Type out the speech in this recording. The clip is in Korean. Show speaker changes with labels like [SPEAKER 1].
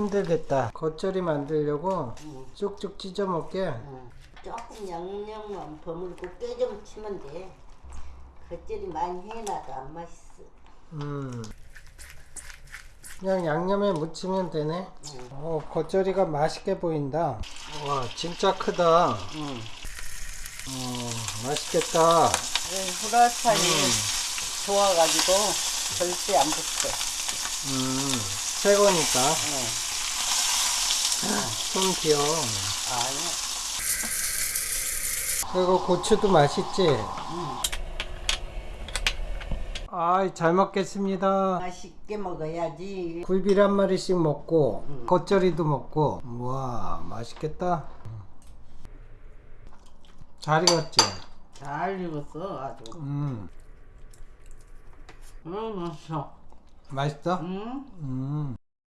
[SPEAKER 1] 힘들겠다. 겉절이 만들려고
[SPEAKER 2] 응.
[SPEAKER 1] 쭉쭉 찢어 먹게.
[SPEAKER 2] 응. 조금 양념만 버무리고 깨 좀 치면 돼. 겉절이 많이 해놔도 안 맛있어.
[SPEAKER 1] 음. 그냥 양념에 묻히면 되네.
[SPEAKER 2] 응.
[SPEAKER 1] 어, 겉절이가 맛있게 보인다. 와, 진짜 크다.
[SPEAKER 2] 응.
[SPEAKER 1] 어, 맛있겠다.
[SPEAKER 2] 후라산이 좋아가지고 절대 안 붙어.
[SPEAKER 1] 음, 새 거니까.
[SPEAKER 2] 응.
[SPEAKER 1] 손 귀여워.
[SPEAKER 2] 아니야.
[SPEAKER 1] 그리고 고추도 맛있지? 아이, 잘 먹겠습니다.
[SPEAKER 2] 맛있게 먹어야지.
[SPEAKER 1] 굴비를 한 마리씩 먹고,
[SPEAKER 2] 음.
[SPEAKER 1] 겉절이도 먹고. 우와, 맛있겠다. 잘 익었지?
[SPEAKER 2] 잘 익었어 아주.
[SPEAKER 1] 음,
[SPEAKER 2] 응 맛있어.
[SPEAKER 1] 맛있어?
[SPEAKER 2] 응.
[SPEAKER 1] 음.